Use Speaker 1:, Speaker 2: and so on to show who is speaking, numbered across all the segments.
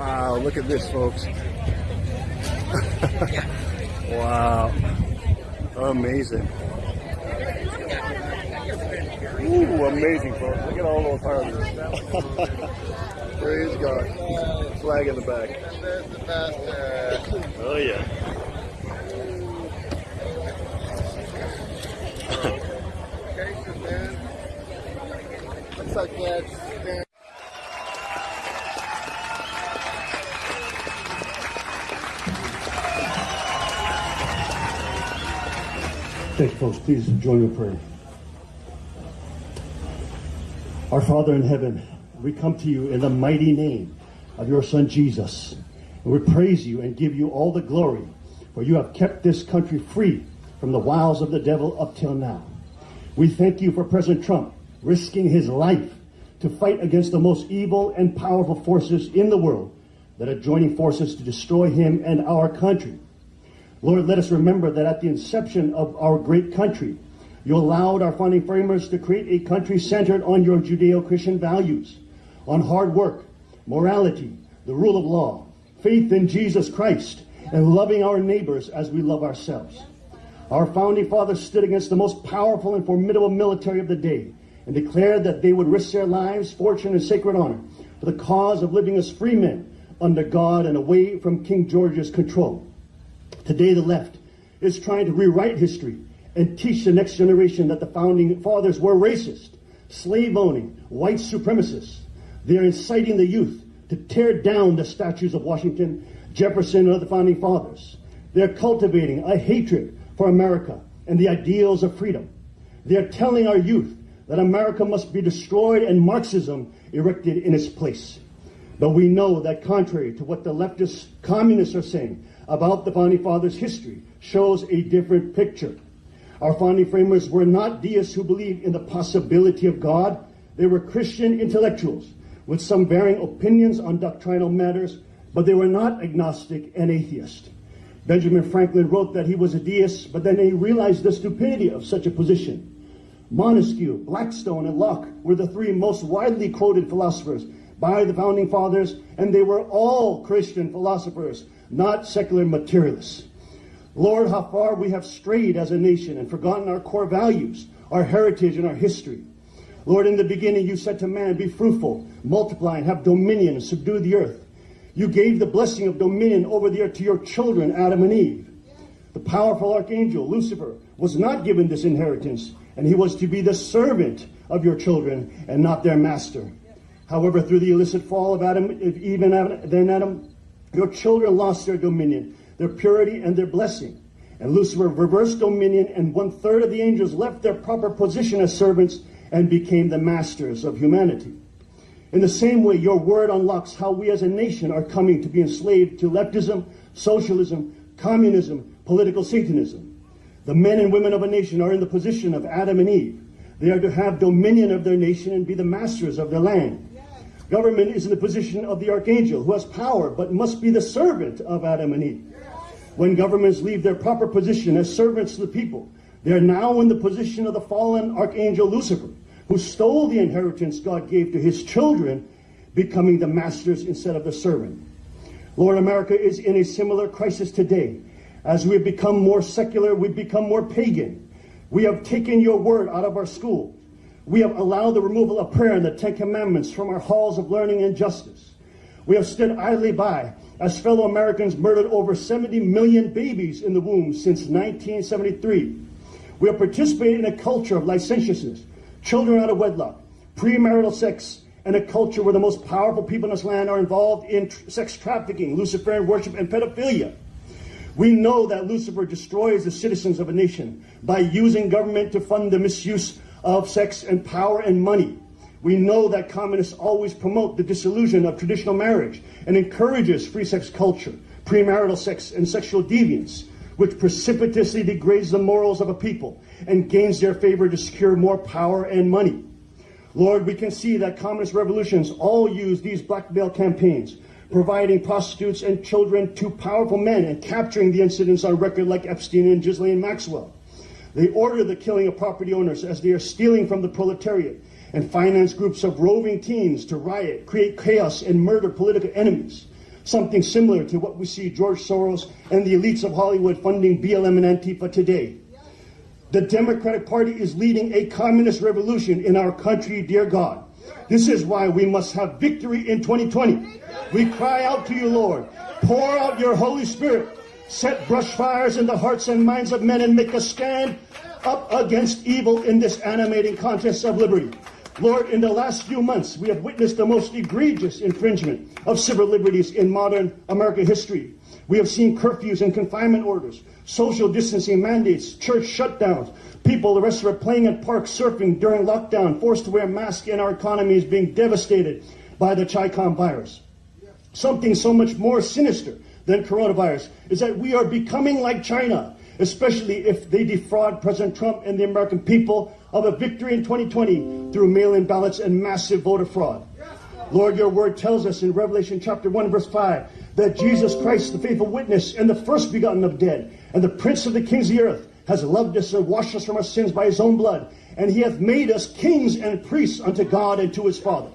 Speaker 1: Wow, look at this, folks. wow. Amazing. Ooh, amazing, folks. Look at all those harvests. Praise God. Flag in the back. Oh, yeah.
Speaker 2: Looks like that's
Speaker 3: Thank you, folks. Please join me in prayer. Our Father in heaven, we come to you in the mighty name of your Son Jesus. And we praise you and give you all the glory, for you have kept this country free from the wiles of the devil up till now. We thank you for President Trump risking his life to fight against the most evil and powerful forces in the world that are joining forces to destroy him and our country. Lord, let us remember that at the inception of our great country, you allowed our founding framers to create a country centered on your Judeo-Christian values, on hard work, morality, the rule of law, faith in Jesus Christ, and loving our neighbors as we love ourselves. Our founding fathers stood against the most powerful and formidable military of the day and declared that they would risk their lives, fortune, and sacred honor for the cause of living as free men under God and away from King George's control. Today, the left is trying to rewrite history and teach the next generation that the founding fathers were racist, slave owning, white supremacists. They're inciting the youth to tear down the statues of Washington, Jefferson, and other founding fathers. They're cultivating a hatred for America and the ideals of freedom. They're telling our youth that America must be destroyed and Marxism erected in its place. But we know that contrary to what the leftist communists are saying about the Founding Fathers' history shows a different picture. Our founding framers were not deists who believed in the possibility of God. They were Christian intellectuals with some varying opinions on doctrinal matters, but they were not agnostic and atheist. Benjamin Franklin wrote that he was a deist, but then he realized the stupidity of such a position. Montesquieu, Blackstone, and Locke were the three most widely quoted philosophers by the founding fathers, and they were all Christian philosophers, not secular materialists. Lord, how far we have strayed as a nation and forgotten our core values, our heritage, and our history. Lord, in the beginning you said to man, Be fruitful, multiply, and have dominion, and subdue the earth. You gave the blessing of dominion over the earth to your children, Adam and Eve. The powerful archangel, Lucifer, was not given this inheritance, and he was to be the servant of your children and not their master. However, through the illicit fall of Adam, Eve and then Adam, your children lost their dominion, their purity, and their blessing. And Lucifer reversed dominion, and one third of the angels left their proper position as servants and became the masters of humanity. In the same way, your word unlocks how we as a nation are coming to be enslaved to leftism, socialism, communism, political Satanism. The men and women of a nation are in the position of Adam and Eve. They are to have dominion of their nation and be the masters of their land. Government is in the position of the archangel who has power but must be the servant of Adam and Eve. When governments leave their proper position as servants to the people, they are now in the position of the fallen archangel Lucifer, who stole the inheritance God gave to his children, becoming the masters instead of the servant. Lord, America is in a similar crisis today. As we have become more secular, we've become more pagan. We have taken your word out of our schools. We have allowed the removal of prayer and the Ten Commandments from our halls of learning and justice. We have stood idly by as fellow Americans murdered over 70 million babies in the womb since 1973. We have participated in a culture of licentiousness, children out of wedlock, premarital sex, and a culture where the most powerful people in this land are involved in tr sex trafficking, Luciferian worship, and pedophilia. We know that Lucifer destroys the citizens of a nation by using government to fund the misuse of sex and power and money. We know that communists always promote the disillusion of traditional marriage and encourages free sex culture, premarital sex, and sexual deviance, which precipitously degrades the morals of a people and gains their favor to secure more power and money. Lord, we can see that communist revolutions all use these blackmail campaigns, providing prostitutes and children to powerful men and capturing the incidents on record like Epstein and Ghislaine Maxwell. They order the killing of property owners as they are stealing from the proletariat and finance groups of roving teens to riot, create chaos, and murder political enemies. something similar to what we see George Soros and the elites of Hollywood funding BLM and Antifa today. The Democratic Party is leading a communist revolution in our country, dear God. This is why we must have victory in 2020. We cry out to you, Lord. Pour out your Holy Spirit. Set brush fires in the hearts and minds of men and make us stand up against evil in this animating contest of liberty. Lord, in the last few months, we have witnessed the most egregious infringement of civil liberties in modern American history. We have seen curfews and confinement orders, social distancing mandates, church shutdowns, people arrested for playing at parks, surfing during lockdown, forced to wear masks, and our economy is being devastated by the Chicom virus. Something so much more sinister than coronavirus is that we are becoming like China, especially if they defraud President Trump and the American people of a victory in 2020 through mail-in ballots and massive voter fraud. Lord, your word tells us in Revelation chapter 1 verse 5 that Jesus Christ, the faithful witness and the first begotten of dead and the prince of the kings of the earth has loved us and washed us from our sins by his own blood and he hath made us kings and priests unto God and to his Father.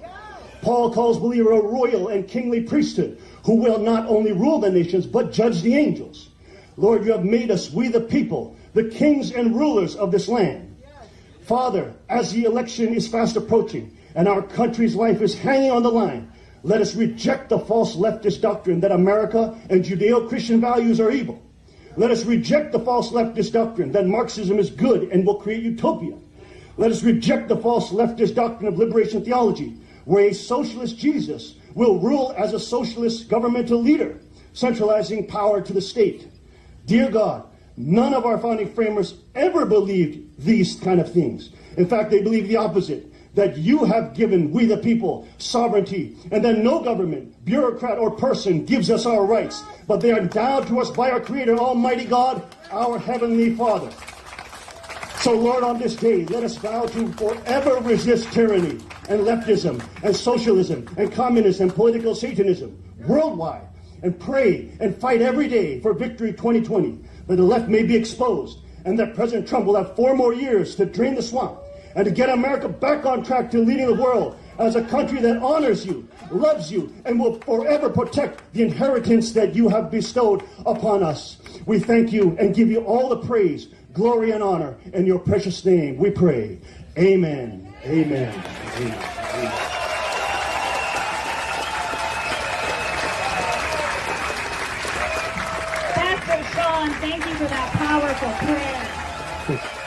Speaker 3: Paul calls believer a royal and kingly priesthood who will not only rule the nations but judge the angels. Lord, you have made us, we the people, the kings and rulers of this land. Father, as the election is fast approaching and our country's life is hanging on the line, let us reject the false leftist doctrine that America and Judeo-Christian values are evil. Let us reject the false leftist doctrine that Marxism is good and will create utopia. Let us reject the false leftist doctrine of liberation theology, where a socialist Jesus will rule as a socialist governmental leader, centralizing power to the state. Dear God, none of our founding framers ever believed these kind of things. In fact, they believe the opposite that you have given we the people sovereignty, and that no government, bureaucrat, or person gives us our rights, but they are endowed to us by our Creator, Almighty God, our Heavenly Father. So, Lord, on this day, let us vow to forever resist tyranny and leftism and socialism and communism and political Satanism worldwide and pray and fight every day for victory 2020, that the left may be exposed and that President Trump will have four more years to drain the swamp and to get America back on track to leading the world as a country that honors you, loves you, and will forever protect the inheritance that you have bestowed upon us. We thank you and give you all the praise, glory, and honor in your precious name. We pray. Amen. Amen. Amen.
Speaker 4: Pastor Sean, thank you for that powerful prayer.